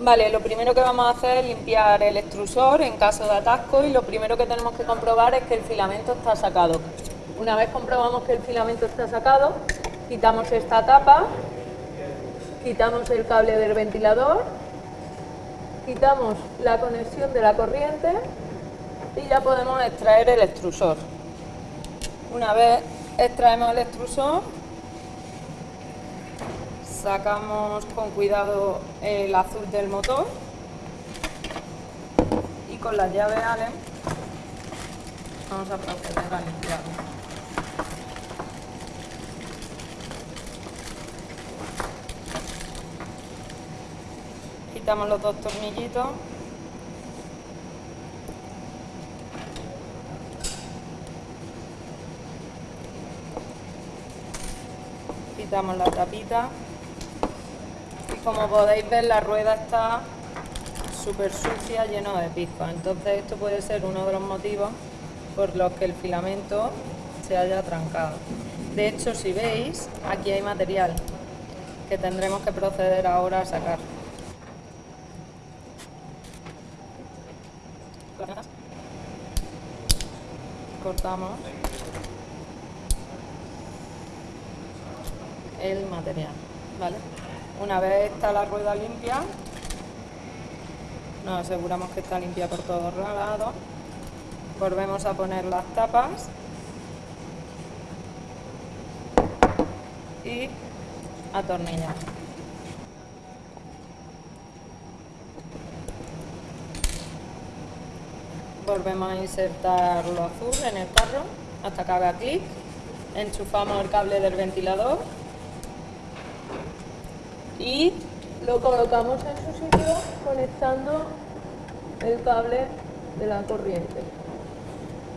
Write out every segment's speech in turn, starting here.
Vale, lo primero que vamos a hacer es limpiar el extrusor en caso de atasco y lo primero que tenemos que comprobar es que el filamento está sacado. Una vez comprobamos que el filamento está sacado, quitamos esta tapa, quitamos el cable del ventilador, quitamos la conexión de la corriente y ya podemos extraer el extrusor. Una vez extraemos el extrusor, sacamos con cuidado el azul del motor y con la llave Allen vamos a proceder a limpiarlo. Quitamos los dos tornillitos quitamos la tapita como podéis ver la rueda está súper sucia, lleno de pizcas. Entonces esto puede ser uno de los motivos por los que el filamento se haya trancado. De hecho, si veis, aquí hay material que tendremos que proceder ahora a sacar. Cortamos el material, ¿vale? Una vez está la rueda limpia, nos aseguramos que está limpia por todos lados, volvemos a poner las tapas. Y atornillar. Volvemos a insertar lo azul en el carro hasta que haga clic, enchufamos el cable del ventilador y lo colocamos en su sitio conectando el cable de la corriente.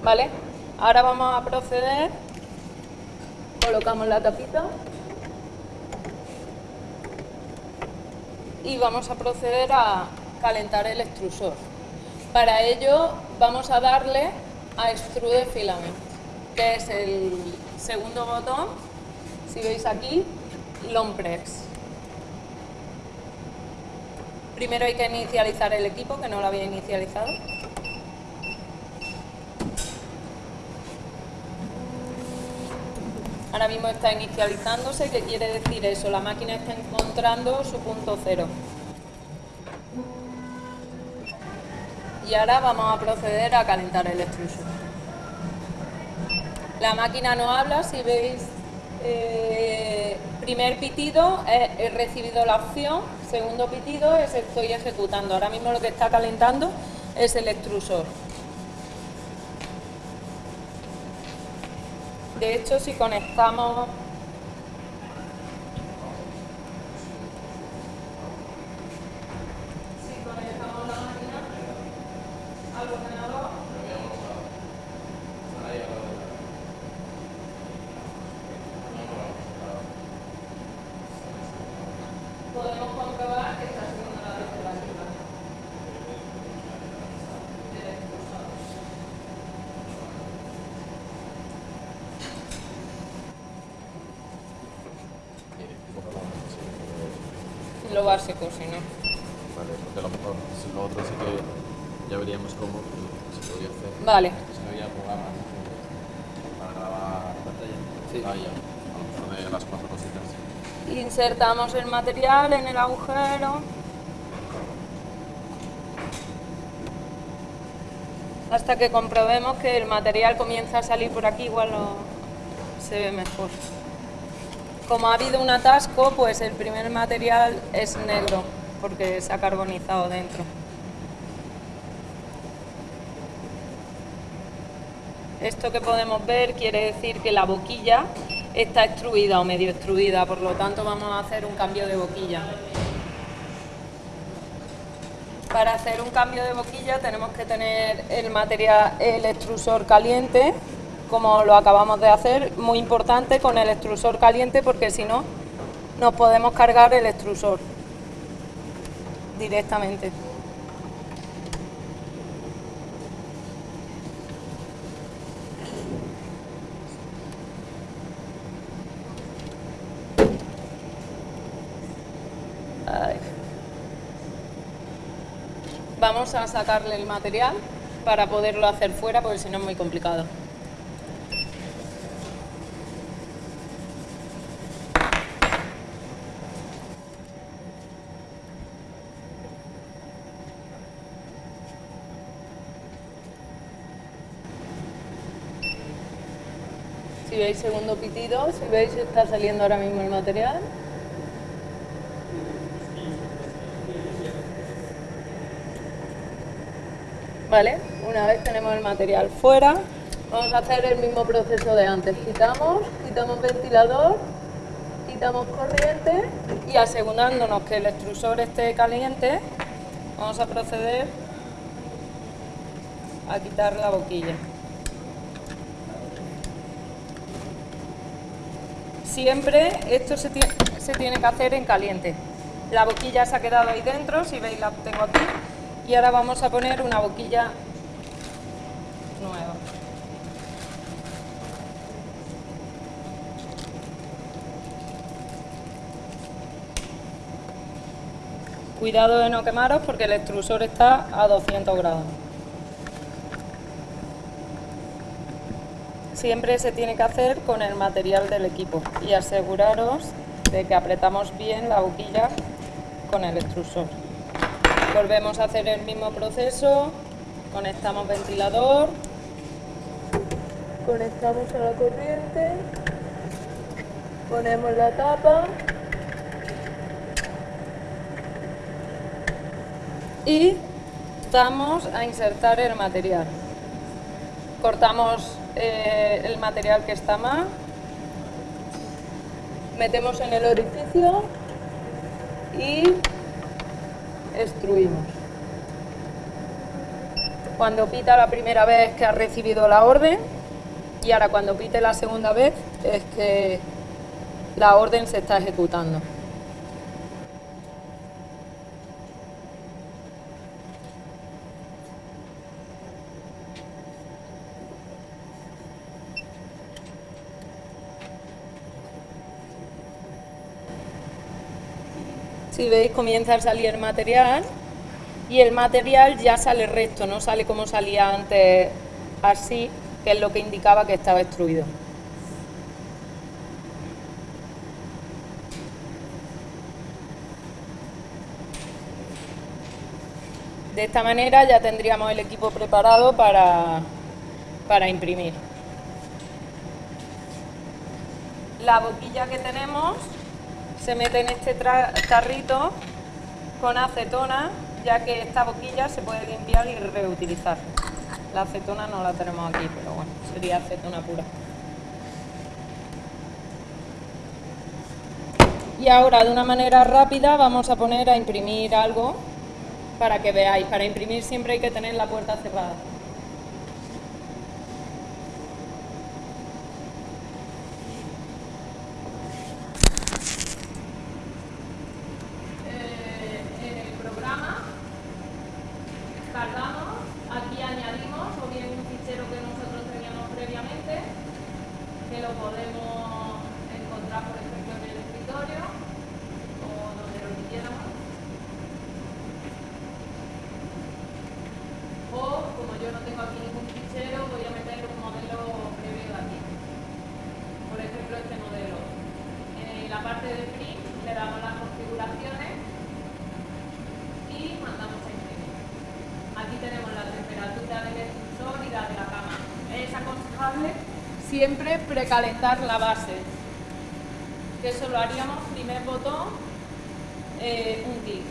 ¿Vale? Ahora vamos a proceder, colocamos la tapita y vamos a proceder a calentar el extrusor. Para ello vamos a darle a Extrude Filament, que es el segundo botón, si veis aquí, Long Press. Primero hay que inicializar el equipo, que no lo había inicializado. Ahora mismo está inicializándose, ¿qué quiere decir eso? La máquina está encontrando su punto cero. Y ahora vamos a proceder a calentar el extrusor. La máquina no habla, si veis, eh, primer pitido, he recibido la opción segundo pitido es estoy ejecutando. Ahora mismo lo que está calentando es el extrusor. De hecho, si conectamos lo básico, si no. Vale, porque a lo mejor si lo otro sí que ya veríamos cómo se podía hacer. Vale. Si no había programa para grabar pantalla. Sí. Ah, ya. A lo mejor de las cuatro cositas. Insertamos el material en el agujero. Hasta que comprobemos que el material comienza a salir por aquí, igual se ve mejor. Como ha habido un atasco, pues el primer material es negro, porque se ha carbonizado dentro. Esto que podemos ver quiere decir que la boquilla está extruida o medio extruida, por lo tanto vamos a hacer un cambio de boquilla. Para hacer un cambio de boquilla tenemos que tener el material, el extrusor caliente, como lo acabamos de hacer, muy importante con el extrusor caliente porque si no nos podemos cargar el extrusor directamente. Vamos a sacarle el material para poderlo hacer fuera porque si no es muy complicado. Si veis segundo pitido, si veis está saliendo ahora mismo el material. Una vez tenemos el material fuera, vamos a hacer el mismo proceso de antes. Quitamos, quitamos ventilador, quitamos corriente y asegurándonos que el extrusor esté caliente, vamos a proceder a quitar la boquilla. Siempre esto se se tiene que hacer en caliente. La boquilla se ha quedado ahí dentro, si veis la tengo aquí. Y ahora vamos a poner una boquilla nueva. Cuidado de no quemaros porque el extrusor está a 200 grados. Siempre se tiene que hacer con el material del equipo y aseguraros de que apretamos bien la boquilla con el extrusor. Volvemos a hacer el mismo proceso, conectamos ventilador, conectamos a la corriente, ponemos la tapa. Y vamos a insertar el material. Cortamos eh, el material que está mal, metemos en el orificio y extruimos. Cuando pita la primera vez que ha recibido la orden y ahora cuando pite la segunda vez es que la orden se está ejecutando. Si veis comienza a salir el material y el material ya sale recto, no sale como salía antes así, que es lo que indicaba que estaba extruido. De esta manera ya tendríamos el equipo preparado para, para imprimir. La boquilla que tenemos se mete en este tarrito con acetona, ya que esta boquilla se puede limpiar y reutilizar. La acetona no la tenemos aquí, pero bueno, sería acetona pura. Y ahora de una manera rápida vamos a poner a imprimir algo para que veáis. Para imprimir siempre hay que tener la puerta cerrada. Siempre precalentar la base. Que eso lo haríamos primer botón, eh, un clic.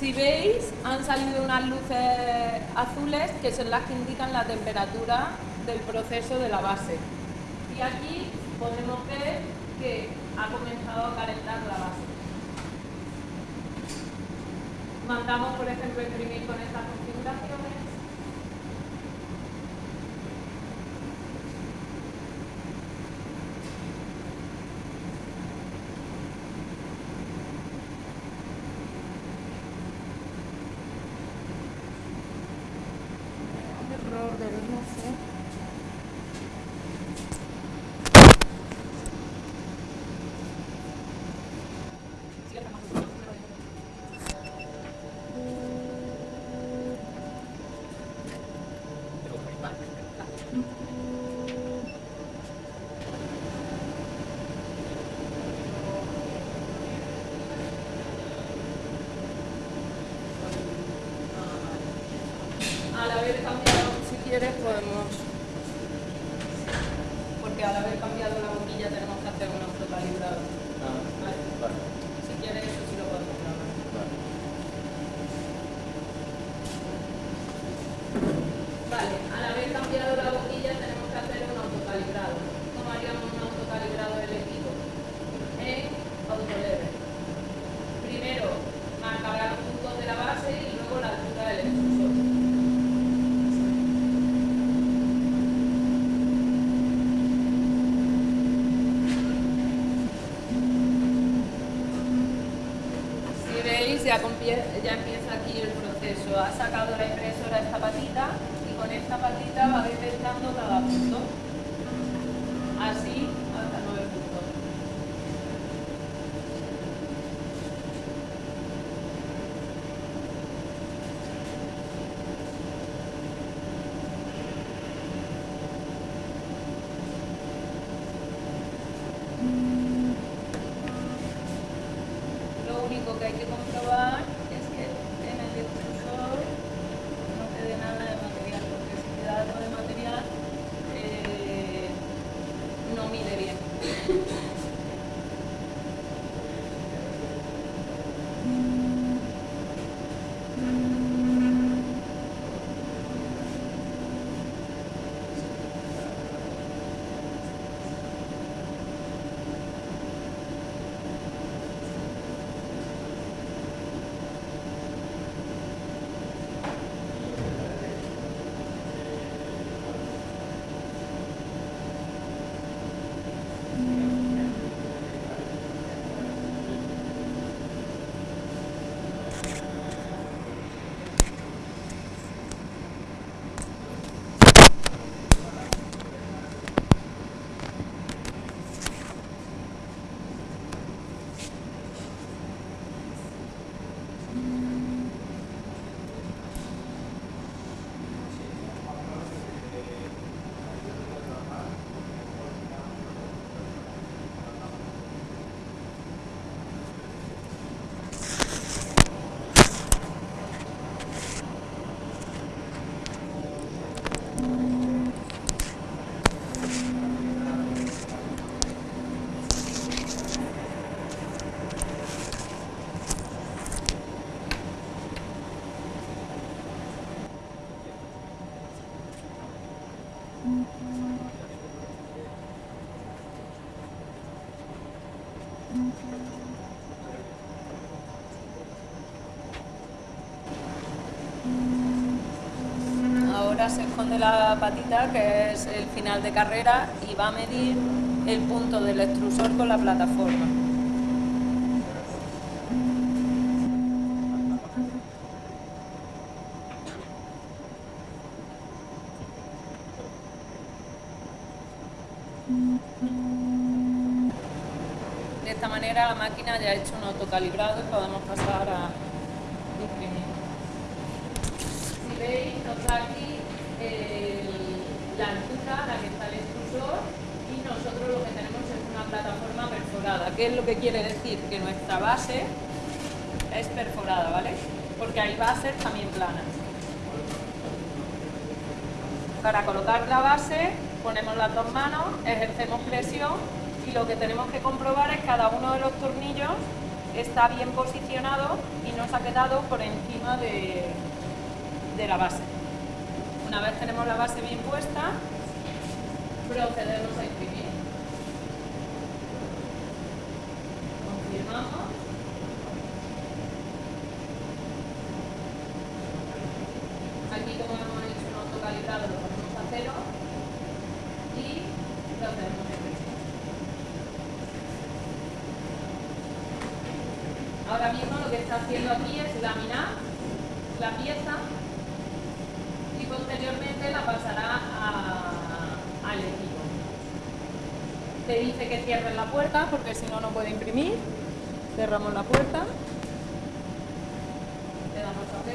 Si veis, han salido unas luces azules que son las que indican la temperatura del proceso de la base. Y aquí podemos ver que ha comenzado a calentar la base mandamos, por ejemplo, imprimir con estas configuraciones. Error del no sé. al haber podemos... Porque al haber Se esconde la patita, que es el final de carrera, y va a medir el punto del extrusor con la plataforma. De esta manera la máquina ya ha hecho un autocalibrado y podemos pasar a imprimir. Si veis, nos aquí la altura la que está el extrusor y nosotros lo que tenemos es una plataforma perforada. ¿Qué es lo que quiere decir? Que nuestra base es perforada, ¿vale? Porque hay bases también planas. Para colocar la base ponemos las dos manos, ejercemos presión y lo que tenemos que comprobar es cada uno de los tornillos está bien posicionado y no se ha quedado por encima de, de la base. Una vez tenemos la base bien puesta, procedemos a imprimir. Confirmamos. Aquí como hemos hecho un autocalibrado lo ponemos a cero y procedemos a imprimir. Ahora mismo lo que está haciendo aquí es laminar la pieza posteriormente la pasará al equipo. Te dice que cierres la puerta porque si no, no puede imprimir. Cerramos la puerta. Le damos OK.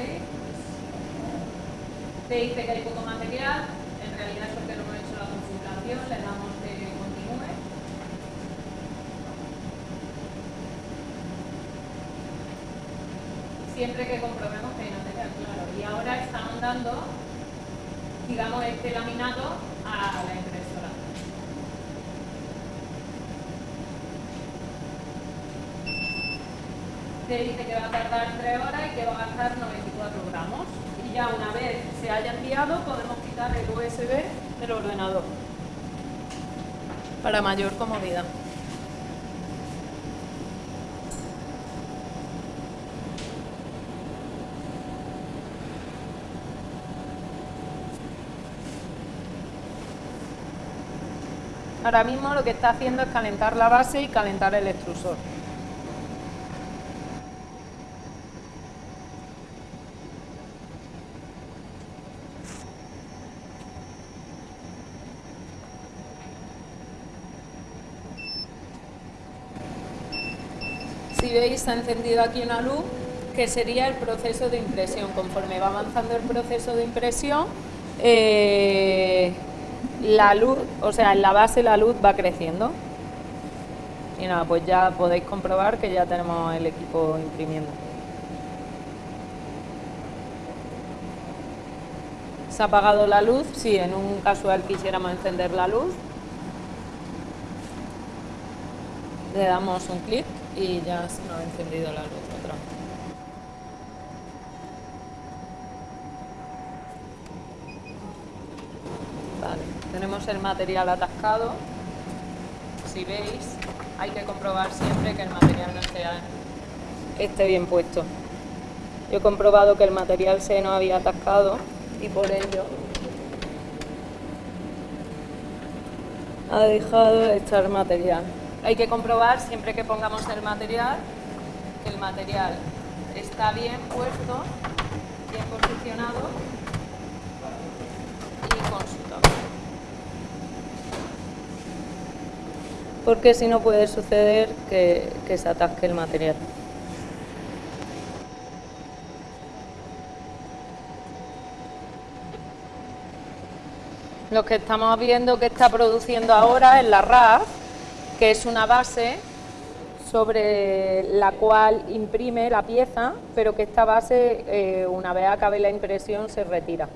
Te dice que hay poco material. En realidad es porque no hemos hecho la configuración. Le damos que continúe. siempre que comprobemos que hay material, claro. Y ahora está mandando digamos, este laminado a la impresora. Te dice que va a tardar 3 horas y que va a gastar 94 gramos. Y ya una vez se haya enviado podemos quitar el USB del ordenador para mayor comodidad. Ahora mismo lo que está haciendo es calentar la base y calentar el extrusor. Si veis, ha encendido aquí una luz que sería el proceso de impresión. Conforme va avanzando el proceso de impresión, eh, la luz, o sea, en la base la luz va creciendo. Y nada, pues ya podéis comprobar que ya tenemos el equipo imprimiendo. Se ha apagado la luz, si en un casual quisiéramos encender la luz. Le damos un clic y ya se nos ha encendido la luz otra vez. Vale, el material atascado. Si veis, hay que comprobar siempre que el material no esté bien puesto. Yo he comprobado que el material se nos había atascado y por ello ha dejado de echar material. Hay que comprobar siempre que pongamos el material que el material está bien puesto, bien posicionado y con su toque. Porque si no puede suceder que, se atasque el material. Lo que estamos viendo que está produciendo ahora es la RAF, que es una base sobre la cual imprime la pieza, pero que esta base, eh, una vez acabe la impresión, se retira.